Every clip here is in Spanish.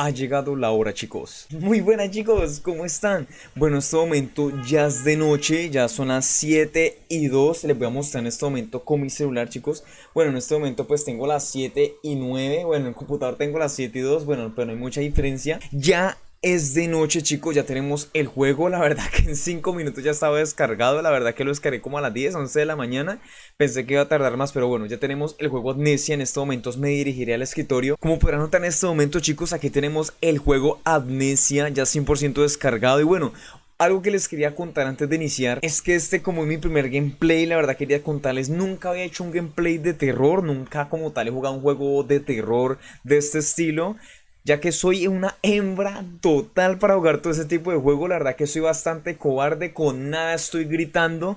ha llegado la hora chicos. Muy buenas chicos, ¿cómo están? Bueno, en este momento ya es de noche, ya son las 7 y 2 Les voy a mostrar en este momento con mi celular chicos. Bueno, en este momento pues tengo las 7 y 9 Bueno, en el computador tengo las 7 y 2 Bueno, pero no hay mucha diferencia. Ya es de noche chicos, ya tenemos el juego, la verdad que en 5 minutos ya estaba descargado, la verdad que lo descargué como a las 10, 11 de la mañana, pensé que iba a tardar más, pero bueno, ya tenemos el juego Amnesia, en estos momentos me dirigiré al escritorio, como podrán notar en este momento chicos, aquí tenemos el juego Amnesia ya 100% descargado. Y bueno, algo que les quería contar antes de iniciar es que este como es mi primer gameplay, la verdad quería contarles, nunca había hecho un gameplay de terror, nunca como tal he jugado un juego de terror de este estilo ya que soy una hembra total para jugar todo ese tipo de juego. La verdad que soy bastante cobarde, con nada estoy gritando.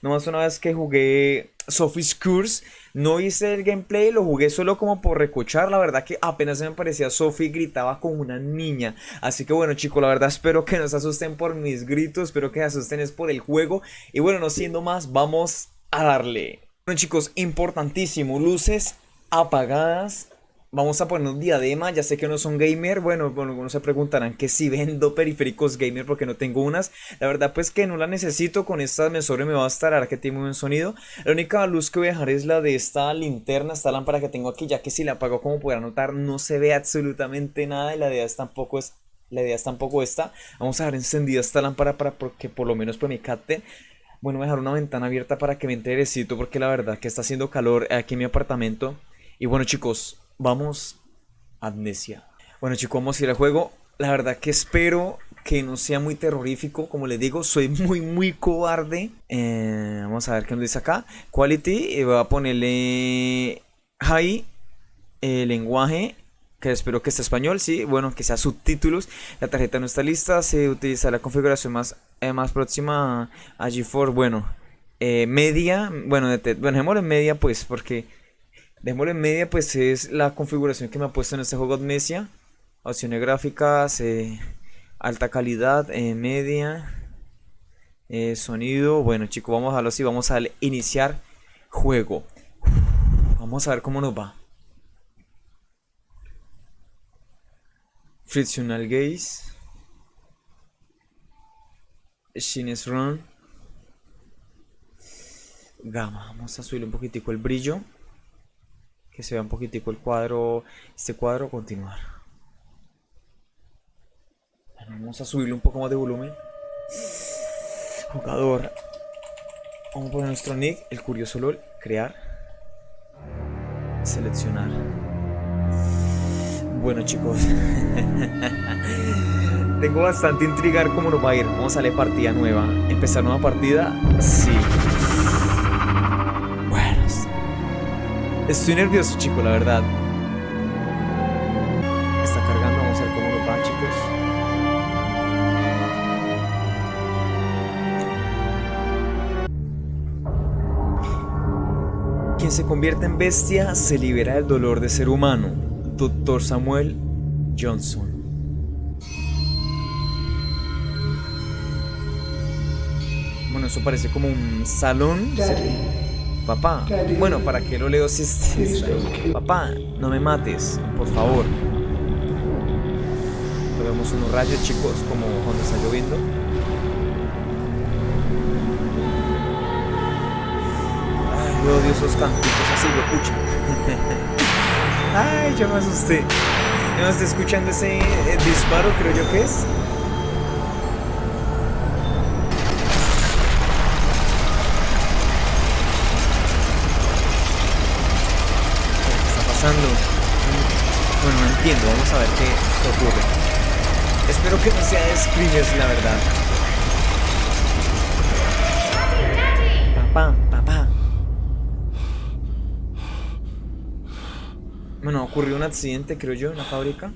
Nomás una vez que jugué Sophie's Curse, no hice el gameplay, lo jugué solo como por recochar. La verdad que apenas me parecía Sophie gritaba como una niña. Así que bueno chicos, la verdad espero que no se asusten por mis gritos, espero que se asusten es por el juego. Y bueno, no siendo más, vamos a darle. Bueno chicos, importantísimo, luces apagadas Vamos a poner un diadema, ya sé que no son gamer, bueno, bueno, algunos se preguntarán que si vendo periféricos gamer porque no tengo unas, la verdad pues que no la necesito, con esta mesores me va a estar, ahora que tiene muy buen sonido, la única luz que voy a dejar es la de esta linterna, esta lámpara que tengo aquí, ya que si la apago como podrán notar no se ve absolutamente nada y la idea es tampoco es, la idea es tampoco esta, vamos a dejar encendida esta lámpara para que por lo menos pues me capte, bueno, voy a dejar una ventana abierta para que me enterecito porque la verdad que está haciendo calor aquí en mi apartamento, y bueno chicos, vamos Amnesia. Bueno chicos, vamos a ir al juego. La verdad que espero que no sea muy terrorífico. Como les digo, soy muy, muy cobarde. Eh, vamos a ver qué nos dice acá. Quality, eh, voy a ponerle high, eh, lenguaje, que espero que esté español, sí, bueno, que sea subtítulos. La tarjeta no está lista, se utiliza la configuración más, más próxima a GeForce, bueno, media, bueno, bueno, en media pues, porque Dejémoslo en media, pues es la configuración que me ha puesto en este juego Amnesia. Opciones gráficas, eh, alta calidad, eh, media, eh, sonido. Bueno chicos, vamos a verlo así, vamos a iniciar juego. Vamos a ver cómo nos va. Frictional Gaze. Shines Run. Gama, vamos a subir un poquitico el brillo que se vea un poquitico el cuadro, este cuadro, continuar. vamos a subirle un poco más de volumen. Jugador. Vamos a poner nuestro nick, el curioso LOL, crear. Seleccionar. Bueno chicos. Tengo bastante intrigar cómo nos va a ir. Vamos a darle partida nueva. ¿Empezar nueva partida? Sí. Estoy nervioso, chico, la verdad. Está cargando, vamos a ver cómo nos va, chicos. Quien se convierte en bestia se libera del dolor de ser humano. Doctor Samuel Johnson. Bueno, eso parece como un salón. Papá, bueno, ¿para qué lo leo si es... Papá, no me mates, por favor. Vemos unos rayos, chicos, como cuando está lloviendo. Ay, yo odio esos cantitos así, lo escucho. Ay, yo me asusté. ¿No está escuchando ese eh, disparo, creo yo que es? Bueno, no entiendo, vamos a ver qué, ocurre. Espero que no sea Screamers, la verdad. Papá, papá. Bueno, ocurrió un accidente, creo yo, en la fábrica.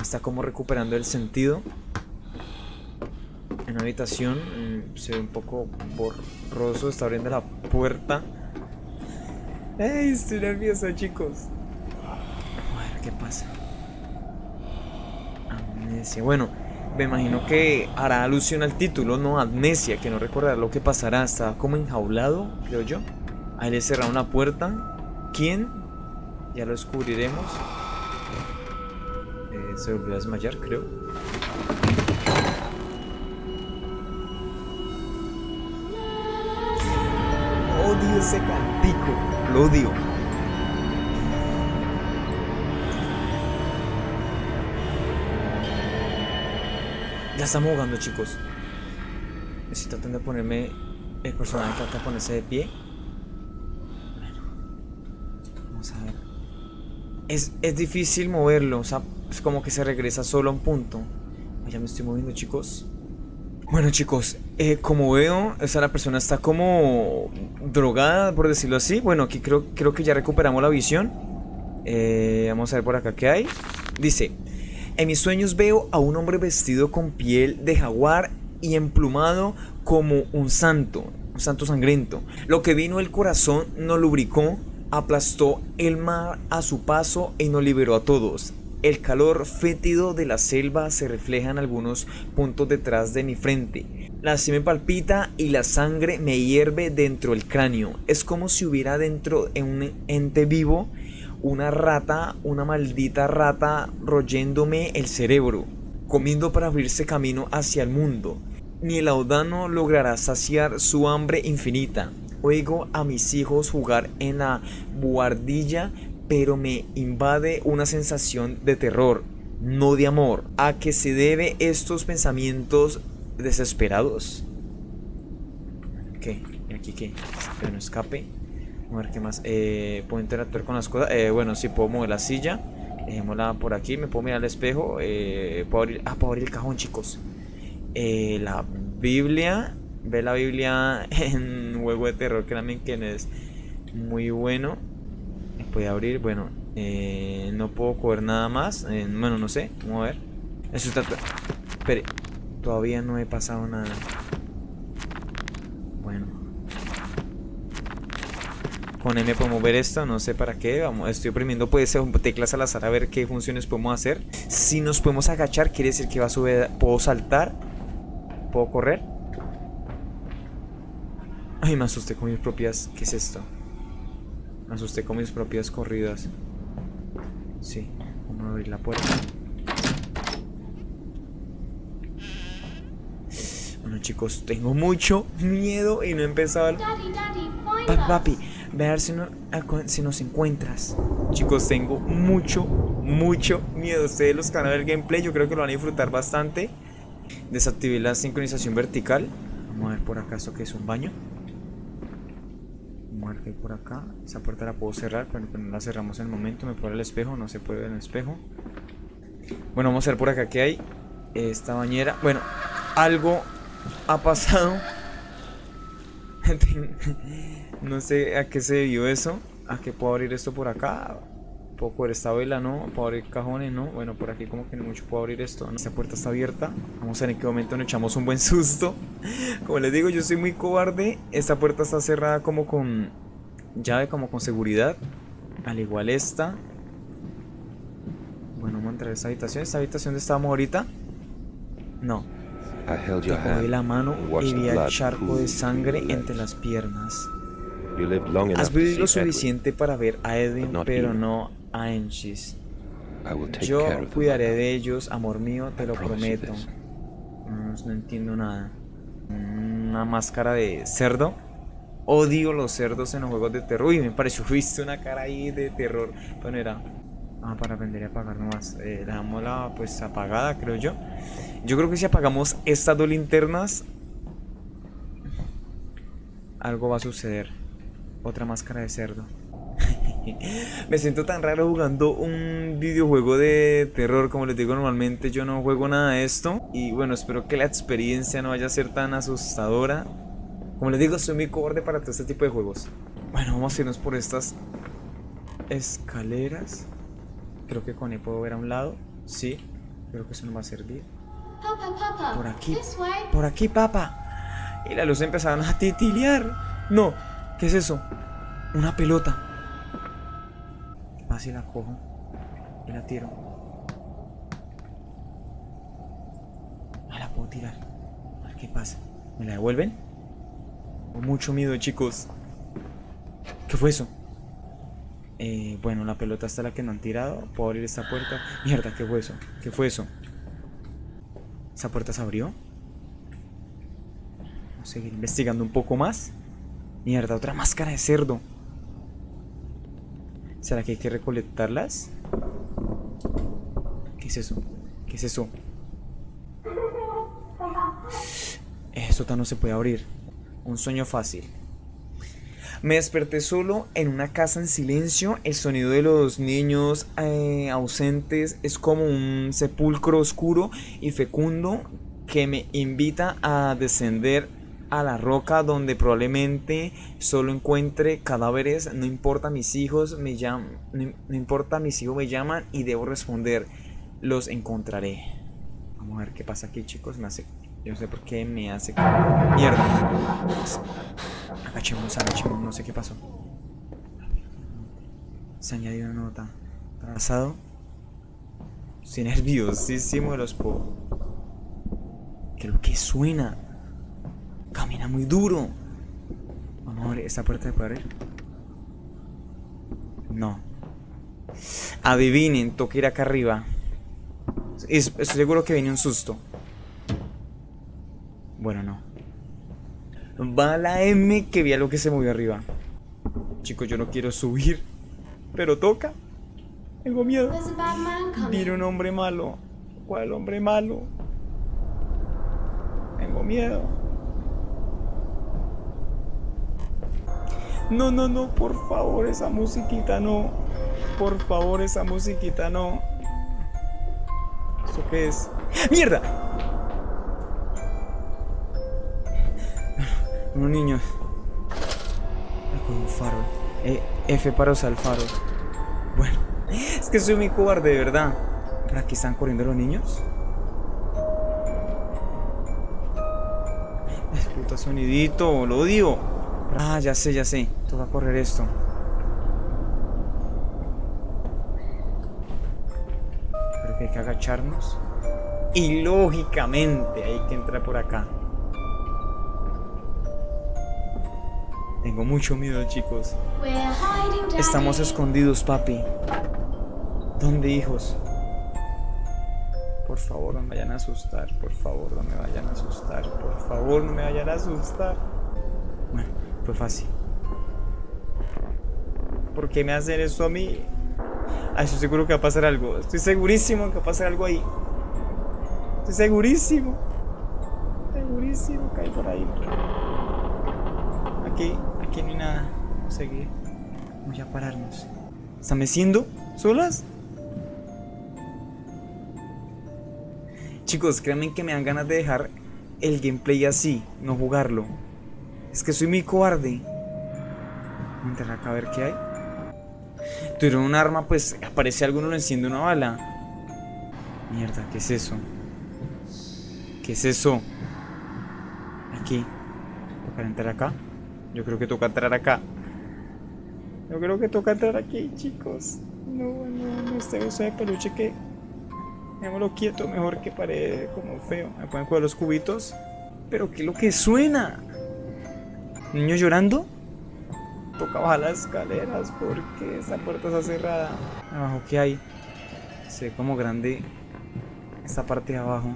está como recuperando el sentido. En la habitación mm, se ve un poco borroso, está abriendo la puerta. ¡Ey! Estoy nervioso, chicos. Qué pasa. Amnesia. Bueno, me imagino que hará alusión al título, ¿no? Amnesia, que no recordará lo que pasará. Está como enjaulado, creo yo. Ahí le cerraron una puerta. ¿Quién? Ya lo descubriremos. Eh, se volvió a desmayar, creo. Odio ese cantico. Lo odio. Ya estamos jugando, chicos. Estoy tratando de ponerme el personaje trata de ponerse de pie. Vamos a ver. Es, es difícil moverlo, o sea, es como que se regresa solo a un punto. Ya me estoy moviendo, chicos. Bueno, chicos, eh, como veo, esa la persona está como drogada, por decirlo así. Bueno, aquí creo, creo que ya recuperamos la visión. Eh, vamos a ver por acá qué hay. Dice, en mis sueños veo a un hombre vestido con piel de jaguar y emplumado como un santo, un santo sangriento. Lo que vino el corazón no lubricó, aplastó el mar a su paso y nos liberó a todos. El calor fétido de la selva se refleja en algunos puntos detrás de mi frente. La me palpita y la sangre me hierve dentro del cráneo. Es como si hubiera dentro en un ente vivo una rata, una maldita rata royéndome el cerebro, comiendo para abrirse camino hacia el mundo. Ni el audano logrará saciar su hambre infinita. Oigo a mis hijos jugar en la buhardilla, pero me invade una sensación de terror, no de amor. ¿A qué se debe estos pensamientos desesperados? ¿Y aquí? Que no escape. A ver qué más. Eh, puedo interactuar con las cosas. Eh, bueno, sí, puedo mover la silla. Dejémosla por aquí. Me puedo mirar al espejo. Eh, puedo abrir. Ah, puedo abrir el cajón, chicos. Eh, la Biblia. Ve la Biblia en juego de terror. Créanme que es muy bueno. Puede abrir. Bueno, no puedo coger nada más. Bueno, no sé. Vamos a ver. Eso está. Espere. Todavía no he pasado nada. Con M podemos ver esto, no sé para qué. Vamos, estoy oprimiendo pues teclas al azar a ver qué funciones podemos hacer. Si nos podemos agachar, quiere decir que va a subir. Puedo saltar. Puedo correr. Ay, me asusté con mis propias. ¿Qué es esto? Me asusté con mis propias corridas. Sí, vamos a abrir la puerta. Bueno chicos, tengo mucho miedo y no he empezado. Papi, papi, ver si, no, si nos encuentras. Chicos, tengo mucho, mucho miedo. Ustedes los canales del gameplay, yo creo que lo van a disfrutar bastante. Desactivé la sincronización vertical. Vamos a ver por acá esto que es un baño. Vamos a ver por acá. Esa puerta la puedo cerrar, pero no la cerramos en el momento. Me puedo el espejo, no se puede ver el espejo. Bueno, vamos a ver por acá qué hay. Esta bañera. Bueno, algo ha pasado. No sé a qué se debió eso. ¿A qué puedo abrir esto por acá? ¿Puedo coger esta vela? No. ¿Puedo abrir cajones? No. Bueno, por aquí como que no mucho puedo abrir esto. Esta puerta está abierta. Vamos a ver en qué momento nos echamos un buen susto. Como les digo, yo soy muy cobarde. Esta puerta está cerrada como con llave, como con seguridad. Al igual esta. Bueno, vamos a entrar a esta habitación. ¿Esta habitación de estábamos ahorita? No. Te cogí la mano y vi el charco de sangre entre las piernas. Has vivido lo suficiente para ver a Edwin, pero no a Enchis. Yo cuidaré de ellos, amor mío, te lo prometo. No, entiendo nada. Una máscara de cerdo. Odio los cerdos en los juegos de terror. Y me pareció, viste una cara ahí de terror. Bueno, era. Ah, para aprender a apagar nomás. Eh, dejamos la pues apagada, creo yo. Yo creo que si apagamos estas dos linternas, algo va a suceder. Otra máscara de cerdo. Me siento tan raro jugando un videojuego de terror. Como les digo, normalmente yo no juego nada de esto. Y bueno, espero que la experiencia no vaya a ser tan asustadora. Como les digo, soy muy cobarde para todo este tipo de juegos. Bueno, vamos a irnos por estas escaleras. Creo que con él puedo ver a un lado. Sí, creo que eso nos va a servir. Por aquí, por aquí, papá. Y la luz empezaron a titilear. No, ¿Qué es eso? Una pelota. Así la cojo y la tiro. Ah, la puedo tirar. A ver qué pasa. ¿Me la devuelven? Con mucho miedo, chicos. ¿Qué fue eso? Eh, bueno, la pelota está la que no han tirado. Puedo abrir esta puerta. Mierda, ¿qué fue eso? ¿Qué fue eso? ¿Esa puerta se abrió? Vamos a seguir investigando un poco más. Mierda, otra máscara de cerdo. ¿Será que hay que recolectarlas? ¿Qué es eso? ¿Qué es eso? Eso no se puede abrir. Un sueño fácil. Me desperté solo en una casa en silencio. El sonido de los niños eh, ausentes es como un sepulcro oscuro y fecundo que me invita a descender a la roca donde probablemente solo encuentre cadáveres. No importa mis hijos me llaman, no, importa mis hijos me llaman y debo responder. Los encontraré. Vamos a ver qué pasa aquí, chicos. Me hace, yo no sé por qué me hace mierda. Agachemos, agachemos, no sé qué pasó. Se añadió una nota. Trazado. Estoy nerviosísimo de los po. ¿Qué es lo que suena? Camina muy duro. Vamos a ver, ¿esta puerta de abrir? No. Adivinen, toca ir acá arriba. Estoy seguro que viene un susto. Bueno, no. Va la M que vi algo que se movió arriba. Chicos, yo no quiero subir. Pero toca. Tengo miedo. Viene un hombre malo. ¿Cuál hombre malo? Tengo miedo. No, no, no, por favor, esa musiquita no. Por favor, esa musiquita no. ¿Esto qué es? ¡Mierda! Unos niños. Con un faro. Eh, F para usar el. Bueno, es que soy muy cobarde, de verdad. ¿Para aquí están corriendo los niños? Puta sonidito, lo odio. Ah, ya sé, ya sé. Toca correr esto. Creo que hay que agacharnos. Y lógicamente hay que entrar por acá. Tengo mucho miedo, chicos. Estamos escondidos, papi. ¿Dónde, hijos? Por favor, no me vayan a asustar. Por favor, no me vayan a asustar. Por favor, no me vayan a asustar. Bueno. Fue fácil. ¿Por qué me hacen eso a mí? Ay, estoy seguro que va a pasar algo. Estoy segurísimo que va a pasar algo ahí. Estoy segurísimo. Segurísimo que hay por ahí. Aquí, aquí no hay nada. Vamos a seguir. Vamos a pararnos. ¿Están meciendo? ¿Solas? Chicos, créanme que me dan ganas de dejar el gameplay así, no jugarlo. Es que soy muy cobarde. Voy a acá a ver qué hay. Tuvieron un arma, pues aparece alguno lo enciende una bala. Mierda, ¿qué es eso? ¿Qué es eso? Aquí. ¿Toca entrar acá? Yo creo que toca entrar acá. Yo creo que toca entrar aquí, chicos. No, no, no, este beso de peluche que... Dejémoslo quieto, mejor que pare como feo. Me pueden jugar los cubitos. Pero ¿qué es lo que suena? ¿Niño llorando? Toca bajar las escaleras porque esa puerta está cerrada. Abajo, ¿qué hay? Se ve como grande esta parte de abajo.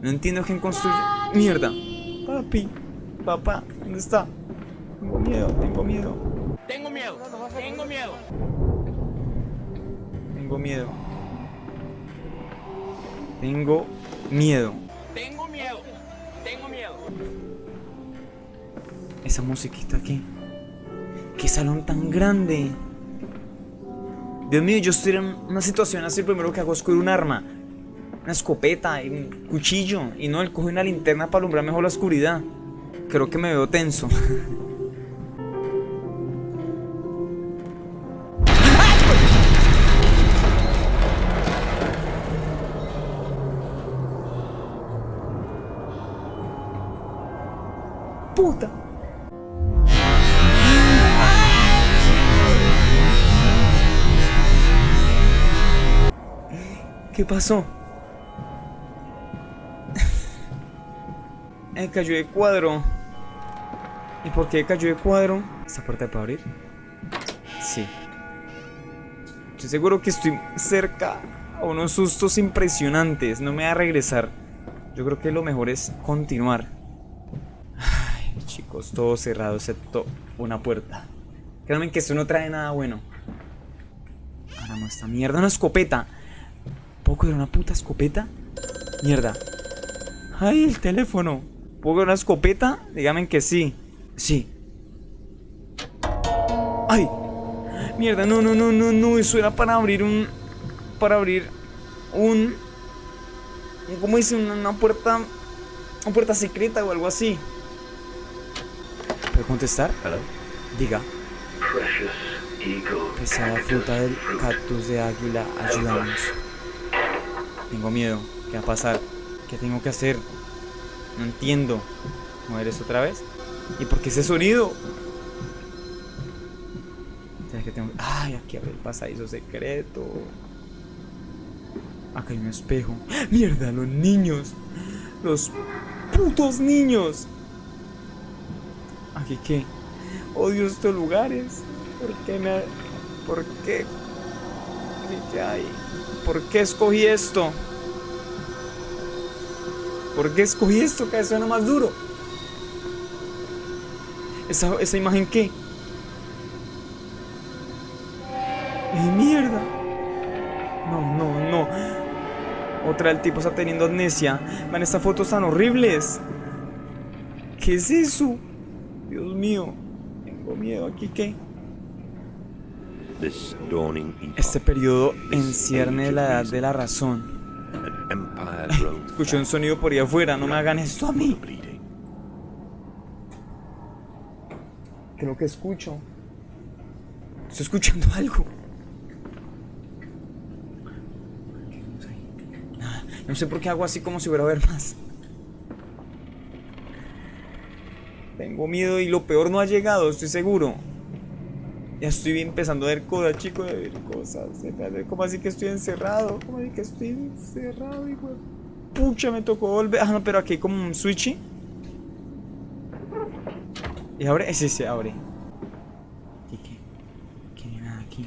No entiendo quién construye. ¡Mierda! Papi, papá, ¿dónde está? Tengo miedo, tengo miedo. Tengo miedo, tengo miedo. Tengo miedo. Tengo miedo. Tengo miedo, tengo miedo esa musiquita aquí. Qué salón tan grande. Dios mío, yo estoy en una situación así, primero que hago es coger un arma, una escopeta y un cuchillo, y no, él coge una linterna para alumbrar mejor la oscuridad. Creo que me veo tenso. pasó? eh, cayó de cuadro. ¿Y por qué cayó de cuadro? ¿Esta puerta puede abrir? Sí. Estoy seguro que estoy cerca a unos sustos impresionantes. No me va a regresar. Yo creo que lo mejor es continuar. Ay, chicos, todo cerrado excepto una puerta. Créanme que esto no trae nada bueno. Ahora esta mierda, una escopeta. ¿Puedo coger una puta escopeta? Mierda. Ay, el teléfono. ¿Puedo coger una escopeta? Díganme que sí. Sí. ¡Ay! Mierda, no, no, no, no, no. Eso era para abrir un. Para abrir un. ¿Cómo dice? Una, una puerta. Una puerta secreta o algo así. ¿Puedo contestar? Diga. Pesada fruta del cactus de águila, ayúdanos. Tengo miedo. ¿Qué va a pasar? ¿Qué tengo que hacer? No entiendo. ¿Mover esto otra vez? ¿Y por qué ese sonido? Ay, aquí abre el pasadizo secreto. Acá hay un espejo. ¡Mierda, los niños! ¡Los putos niños! ¿Aquí qué? Odio estos lugares. ¿Por qué me.? ¿Por qué? ¿Qué hay? ¿Por qué escogí esto? ¿Por qué escogí esto? Que suena más duro. ¿Esa, esa imagen qué? ¡Eh, mierda! No, no, no. Otra del tipo está teniendo amnesia. Man, estas fotos tan horribles. ¿Qué es eso? Dios mío. Tengo miedo. ¿Aquí qué? Este periodo encierne la edad de la razón. Escuché un sonido por ahí afuera, no me hagan esto a mí. Creo que escucho. Estoy escuchando algo. No sé por qué hago así como si hubiera a ver más. Tengo miedo y lo peor no ha llegado, estoy seguro. Ya estoy empezando a ver cosas, chicos, a ver cosas. ¿Cómo así que estoy encerrado? ¿Cómo así que estoy encerrado, hijo? Pucha, me tocó volver. Ah, no, pero aquí hay como un switch. ¿Y abre? Sí, se abre. ¿Y qué? ¿Qué hay nada aquí?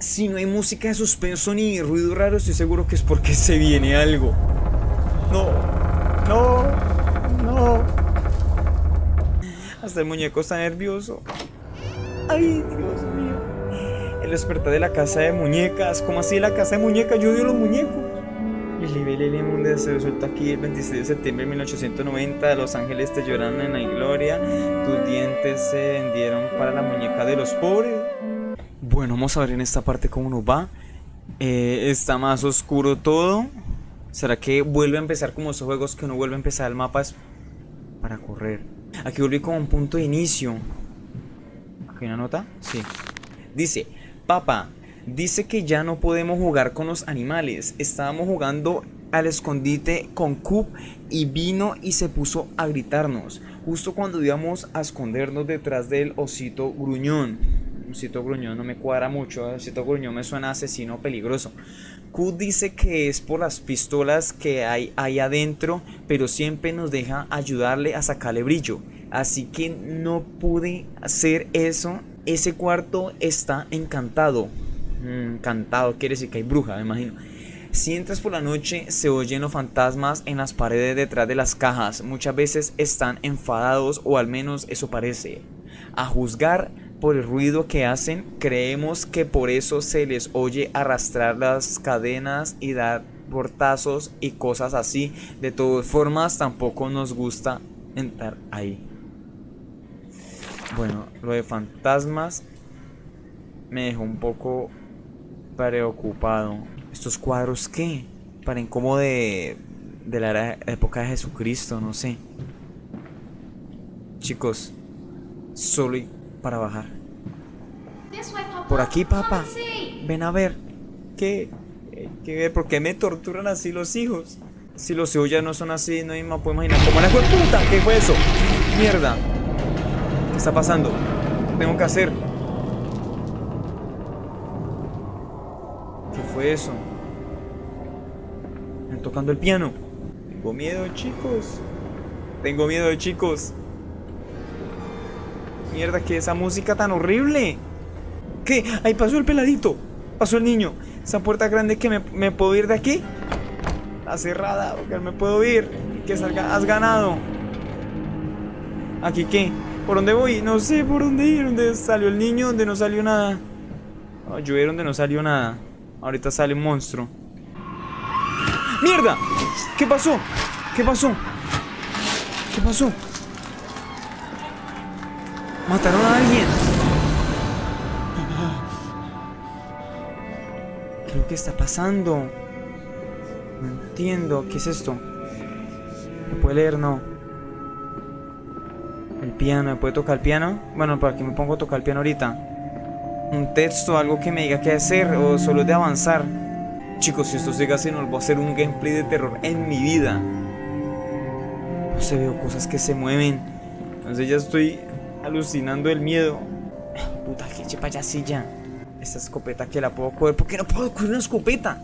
Si no hay música de suspenso ni ruido raro, estoy seguro que es porque se viene algo. No, no, no. Hasta el muñeco está nervioso. Ay, Dios mío. El despertar de la casa de muñecas. ¿Cómo así la casa de muñecas? Yo odio los muñecos. Nivel del mundo se resuelta aquí el 26 de septiembre de 1890. Los ángeles te lloran en la gloria. Tus dientes se vendieron para la muñeca de los pobres. Bueno, vamos a ver en esta parte cómo nos va. Eh, está más oscuro todo. ¿Será que vuelve a empezar como esos juegos que no vuelve a empezar el mapa? Es para correr. Aquí volví como un punto de inicio. ¿Aquí una nota? Sí. Dice, papá, dice que ya no podemos jugar con los animales. Estábamos jugando al escondite con Coop y vino y se puso a gritarnos. Justo cuando íbamos a escondernos detrás del osito gruñón. Osito gruñón no me cuadra mucho. Osito gruñón me suena asesino peligroso. Coop dice que es por las pistolas que hay ahí adentro, pero siempre nos deja ayudarle a sacarle brillo. Así que no pude hacer eso. Ese cuarto está encantado. Mm, encantado, quiere decir que hay bruja, me imagino. Si entras por la noche, se oyen los fantasmas en las paredes detrás de las cajas. Muchas veces están enfadados, o al menos eso parece. A juzgar por el ruido que hacen, creemos que por eso se les oye arrastrar las cadenas y dar portazos y cosas así. De todas formas, tampoco nos gusta entrar ahí. Bueno, lo de fantasmas me dejó un poco preocupado. ¿Estos cuadros qué? Paren como de, de la época de Jesucristo, no sé. Chicos, solo y para bajar. Por aquí, papá. Ven a ver. ¿Qué? ¿Por qué me torturan así los hijos? Si los hijos ya no son así, no más puedo imaginar. ¿Cómo la fue puta? ¿Qué fue eso? Mierda. ¿Qué está pasando? ¿Qué tengo que hacer? ¿Qué fue eso? Están tocando el piano. Tengo miedo, chicos. Tengo miedo, chicos. Mierda, que esa música tan horrible. ¿Qué? Ahí pasó el peladito. Pasó el niño. Esa puerta grande que me, me puedo ir de aquí. Está cerrada, porque me puedo ir. Que salga, has ganado. ¿Aquí qué? ¿Por dónde voy? No sé por dónde ir. ¿Dónde salió el niño? ¿Dónde no salió nada? Oh, yo donde no salió nada. Ahorita sale un monstruo. ¡Mierda! ¿Qué pasó? ¿Qué pasó? ¿Qué pasó? Mataron a alguien. ¿Qué es lo que está pasando? No entiendo. ¿Qué es esto? ¿Me puede leer? No. Piano. ¿Me puede tocar el piano? Bueno, ¿para qué me pongo a tocar el piano ahorita? Un texto, algo que me diga qué hacer o solo de avanzar. Chicos, si esto sigue así, no voy a hacer un gameplay de terror en mi vida. No se veo cosas que se mueven. Entonces ya estoy alucinando el miedo. Puta, que payasilla. Esta escopeta que la puedo coger. ¿Por qué no puedo coger una escopeta?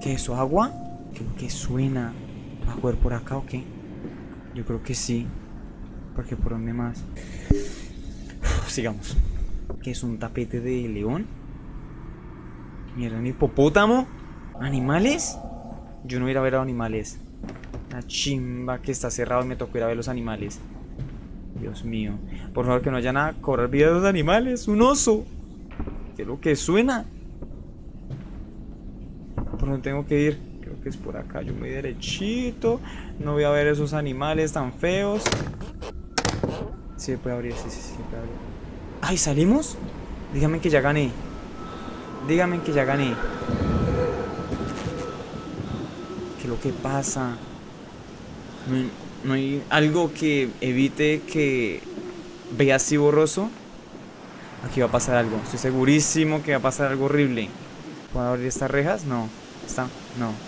¿Qué es eso? ¿Agua? Creo que suena. ¿Va a coger por acá o qué? Yo creo que sí. Porque por dónde más. sigamos. ¿Qué es un tapete de león? Mierda, un hipopótamo. ¿Animales? Yo no voy a ver a animales. La chimba que está cerrado y me tocó ir a ver los animales. Dios mío. Por favor, que no haya nada. Cobrar vida de los animales. Un oso. ¿Qué es lo que suena? ¿Por dónde tengo que ir? Es por acá. Yo voy derechito. No voy a ver esos animales tan feos. Sí, puede abrir. Sí, sí, sí, puede abrir. ¡Ay, salimos! Dígame que ya gané. Dígame que ya gané. ¿Qué es lo que pasa? No, no hay algo que evite que vea así borroso. Aquí va a pasar algo. Estoy segurísimo que va a pasar algo horrible. ¿Puedo abrir estas rejas? No. ¿Está? No.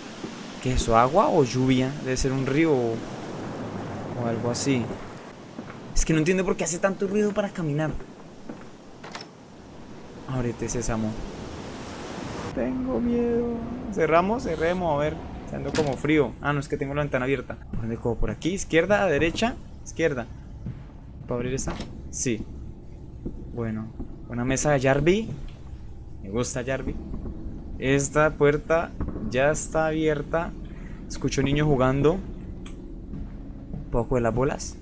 ¿Qué es eso? ¿Agua o lluvia? Debe ser un río o, o algo así. Es que no entiendo por qué hace tanto ruido para caminar. Ábrete, sésamo. Tengo miedo. Cerramos, cerremos, a ver. Ando como frío. Ah, no, es que tengo la ventana abierta. ¿Por dónde cojo? ¿Por aquí? ¿Izquierda? ¿Derecha? Izquierda. ¿Puedo abrir esta? Sí. Bueno. Una mesa de Jarby. Me gusta Jarby. Esta puerta ya está abierta. Escucho niños jugando. ¿Puedo coger las bolas?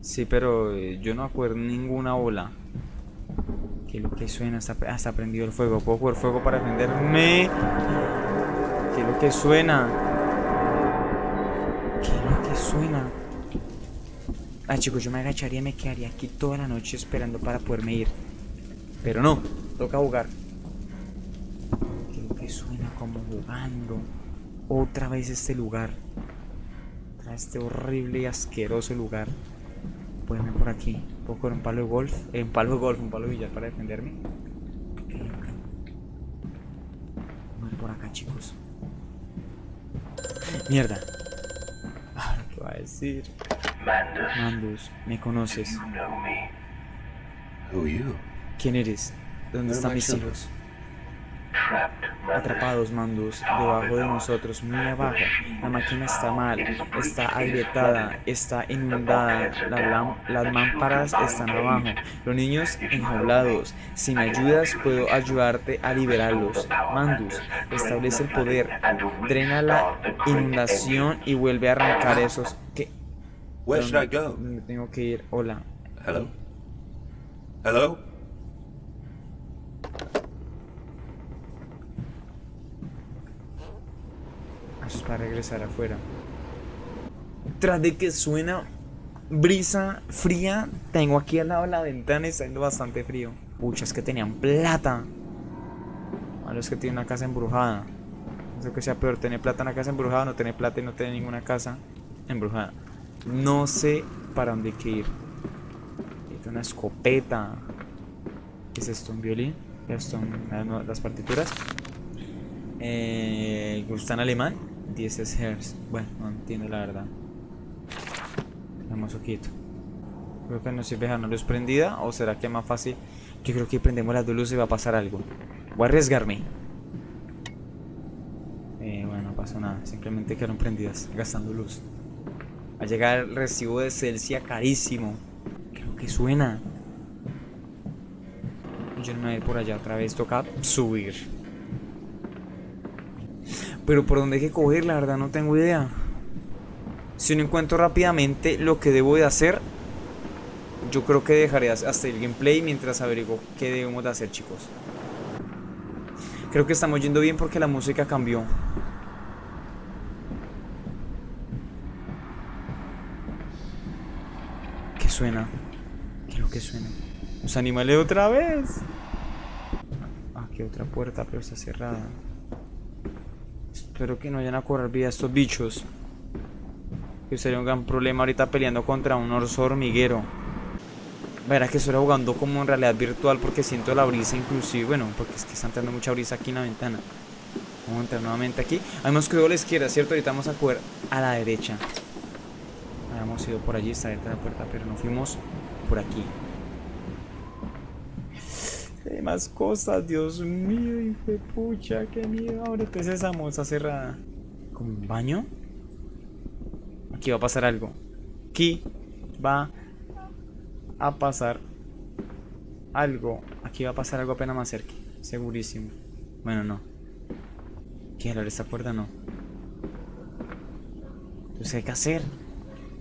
Sí, pero eh, yo no acuerdo ninguna bola. ¿Qué es lo que suena? Está, ah, está prendido el fuego. ¿Puedo coger fuego para defenderme? ¿Qué es lo que suena? ¿Qué es lo que suena? Ah, chicos, yo me agacharía y me quedaría aquí toda la noche esperando para poderme ir. Pero no, toca jugar. ¿Qué es lo que suena como jugando? Otra vez este lugar. Otra este horrible y asqueroso lugar. Puedo irme por aquí. Puedo coger un palo de golf. Eh, un palo de golf, un palo de billar para defenderme. Ok, ok. Voy por acá, chicos. Mierda. Ahora, ¿qué va a decir? Mandus, Mandus, me conoces. you know me. Who are you? ¿Quién eres? ¿Dónde están mis hijos? Atrapados, Mandus, debajo de nosotros, muy abajo. La máquina está mal, está agrietada, está inundada. Las, lam- las lámparas están abajo. Los niños enjaulados. Si me ayudas, puedo ayudarte a liberarlos. Mandus, establece el poder. Drena la inundación y vuelve a arrancar esos. ¿Qué? Where should I go? Me tengo que ir. Hola. Hello? Hello? Eso es para regresar afuera. Tras de que suena brisa fría, tengo aquí al lado de la ventana y está yendo bastante frío. Pucha, es que tenían plata. A los que tienen una casa embrujada. No sé que sea peor, tener plata en una casa embrujada no tener plata y no tener ninguna casa embrujada. No sé para dónde hay que ir. Necesito una escopeta. ¿Qué es esto? ¿Un violín? Esto son las, partituras. Eh, ¿Está en alemán? 10 Hz. Bueno, no entiendo la verdad. Vamos quieto. Creo que no sirve dejar una luz prendida. ¿O será que es más fácil? Yo creo que prendemos las dos luces y va a pasar algo. Voy a arriesgarme. Eh, bueno, no pasó nada. Simplemente quedaron prendidas, gastando luz. Va a llegar el recibo de Celsia carísimo. Creo que suena. Yo no voy a ir por allá otra vez. Toca subir. Pero por dónde hay que coger, la verdad no tengo idea. Si no encuentro rápidamente lo que debo de hacer, yo creo que dejaré hasta el gameplay mientras averiguo qué debemos de hacer, chicos. Creo que estamos yendo bien porque la música cambió. ¿Qué suena? ¿Qué que suena? Los animales otra vez. Ah, aquí otra puerta, pero está cerrada. Espero que no vayan a correr vida estos bichos. Que sería un gran problema ahorita peleando contra un oso hormiguero. Verá que estoy jugando como en realidad virtual porque siento la brisa inclusive. Bueno, porque es que está entrando mucha brisa aquí en la ventana. Vamos a entrar nuevamente aquí. Habíamos cogido a la izquierda, ¿cierto? Ahorita vamos a coger a la derecha. Habíamos ido por allí, está abierta la puerta, pero no fuimos por aquí. Hay más cosas, Dios mío, hijo de pucha, qué miedo. Es esa moza cerrada. ¿Como un baño? Aquí va a pasar algo. Aquí va a pasar algo. Aquí va a pasar algo apenas más cerca. Segurísimo. Bueno, no. ¿Qué abre esta puerta? No. No sé qué hacer.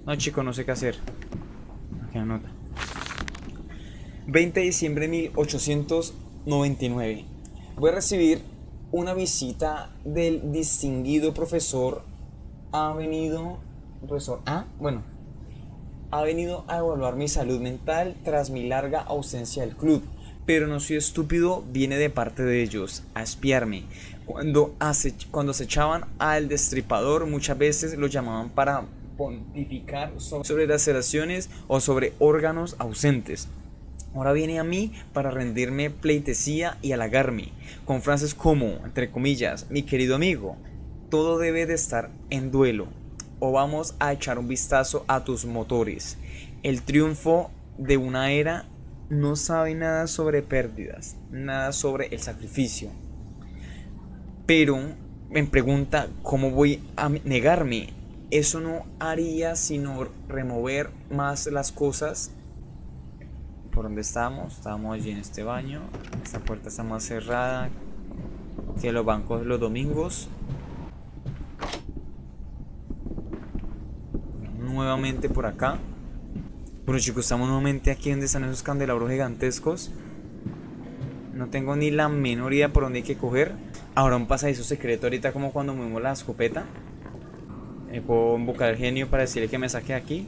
No, chico, no sé qué hacer. Aquí anota. 20 de diciembre de 1899. Voy a recibir una visita del distinguido profesor. Ha venido. Profesor. Ah, bueno, ha venido a evaluar mi salud mental tras mi larga ausencia del club. Pero no soy estúpido, viene de parte de ellos, a espiarme. Cuando, cuando acechaban al destripador, muchas veces lo llamaban para pontificar sobre las relaciones o sobre órganos ausentes. Ahora viene a mí para rendirme pleitesía y halagarme, con frases como, entre comillas, mi querido amigo, todo debe de estar en duelo o vamos a echar un vistazo a tus motores. El triunfo de una era no sabe nada sobre pérdidas, nada sobre el sacrificio. Pero me pregunta cómo voy a negarme. Eso no haría sino remover más las cosas. ¿Por donde estamos? Estamos allí en este baño. Esta puerta está más cerrada que los bancos los domingos. nuevamente por acá. Bueno chicos, estamos nuevamente aquí donde están esos candelabros gigantescos. No tengo ni la menor idea por dónde hay que coger. Ahora un pasadizo secreto ahorita como cuando movemos la escopeta. Eh, puedo invocar al genio para decirle que me saque aquí.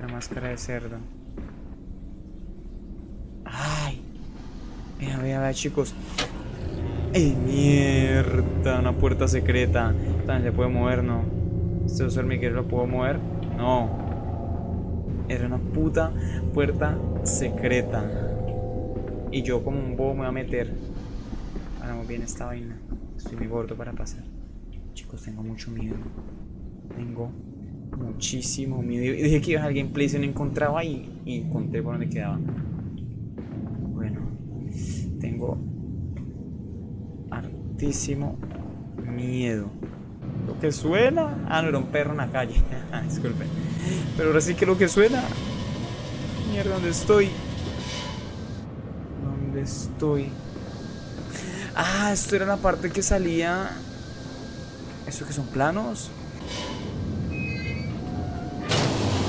La máscara de cerdo. Ay. Vea, vea, vea chicos. ¡Ey, mierda! Una puerta secreta. También se puede mover, ¿no? ¿Este uso hormiguero lo puedo mover? No. Era una puta puerta secreta. Y yo como un bobo me voy a meter. Hagamos bien esta vaina. Estoy muy gordo para pasar. Chicos, tengo mucho miedo. Tengo muchísimo miedo. Y dije que iba a alguien gameplay, se no encontraba y, y encontré por donde quedaba. Bueno, tengo hartísimo miedo. Lo que suena. Ah, no, era un perro en la calle. Ah, disculpe. Pero ahora sí que lo que suena. Mierda, ¿dónde estoy? ¿Dónde estoy? Ah, esto era la parte que salía. ¿Eso que son planos?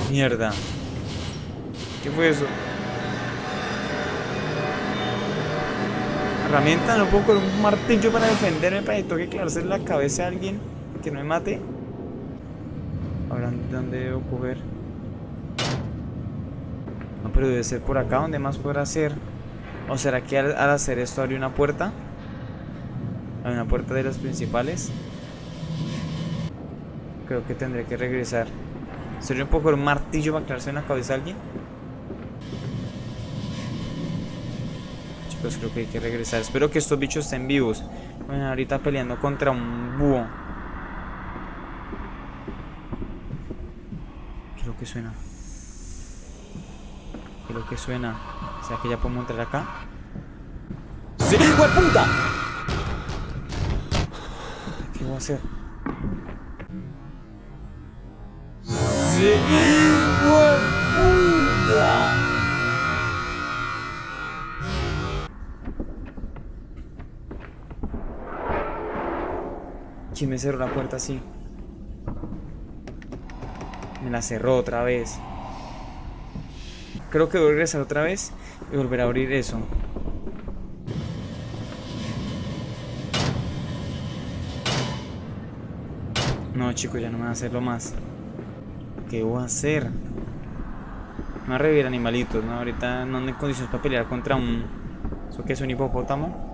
Mierda. ¿Qué fue eso? Herramienta, no puedo con un martillo para defenderme para que toque clavarse en la cabeza a alguien que no me mate. Ahora, ¿dónde debo coger? No, pero debe ser por acá. ¿Dónde más podrá ser? ¿O será que al, hacer esto abre una puerta? Hay una puerta de las principales. Creo que tendré que regresar. ¿Sería un poco el martillo para clavarse en la cabeza a alguien? Chicos, creo que hay que regresar. Espero que estos bichos estén vivos. Bueno, ahorita peleando contra un búho. Creo que suena. Creo que suena. O sea que ya podemos entrar acá. ¡Sí! puta! ¿Qué voy a hacer? ¡Sí! ¿Quién me cerró la puerta así? Me la cerró otra vez. Creo que voy a regresar otra vez y volver a abrir eso. No, chicos, ya no me va a hacerlo más. ¿Qué voy a hacer? Me va a revivir animalitos, ¿no? Ahorita no ando en condiciones para pelear contra un... ¿Eso qué es un hipopótamo?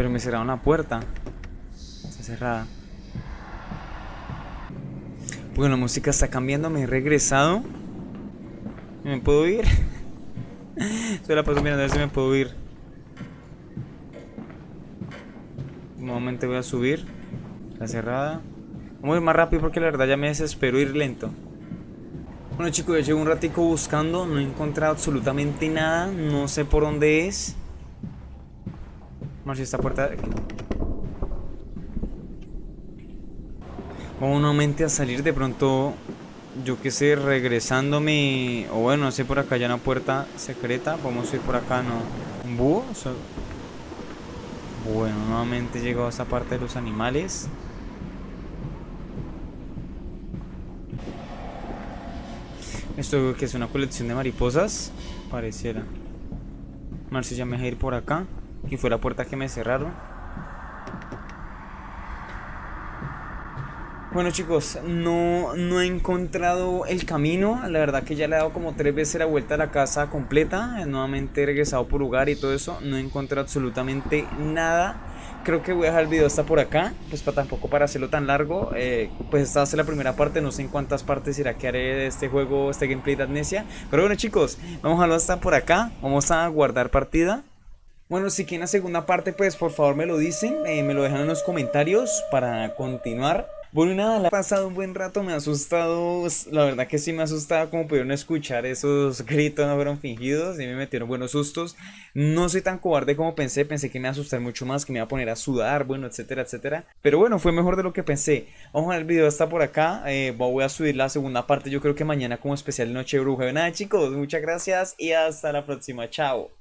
Pero me cerraron la puerta. Está cerrada. Bueno, la música está cambiando, me he regresado. ¿Me puedo ir? Solo la paso mirando a ver si me puedo ir. Nuevamente voy a subir. Está cerrada. Vamos a ir más rápido porque la verdad ya me desespero ir lento. Bueno chicos, ya llevo un ratico buscando. No he encontrado absolutamente nada. No sé por dónde es. Vamos si esta puerta... Vamos nuevamente a salir de pronto, yo que sé, regresándome, o bueno, no sé, por acá ya una puerta secreta, vamos a ir por acá, ¿no? ¿Un búho? Bueno, nuevamente llegó a esta parte de los animales. Esto que es una colección de mariposas, pareciera. Si ya me dejé ir por acá. Aquí fue la puerta que me cerraron. Bueno chicos, no, no he encontrado el camino, la verdad que ya le he dado como tres veces la vuelta a la casa completa, nuevamente he regresado por lugar y todo eso, no he encontrado absolutamente nada, creo que voy a dejar el video hasta por acá, pues para tampoco para hacerlo tan largo, eh, pues esta va a ser la primera parte, no sé en cuántas partes irá que haré de este juego, este gameplay de Amnesia, pero bueno chicos, vamos a dejarlo hasta por acá, vamos a guardar partida. Bueno, si quieren la segunda parte, pues por favor me lo dicen, eh, me lo dejan en los comentarios para continuar. Bueno, nada, la he pasado un buen rato, me ha asustado, la verdad que sí me ha asustado como pudieron escuchar esos gritos, no fueron fingidos y me metieron buenos sustos. No soy tan cobarde como pensé, pensé que me iba a asustar mucho más, que me iba a poner a sudar, bueno, etcétera, etcétera. Pero bueno, fue mejor de lo que pensé. Vamos a ver el video está por acá, eh, voy a subir la segunda parte, yo creo que mañana como especial Noche Bruja. Nada chicos, muchas gracias y hasta la próxima, chao.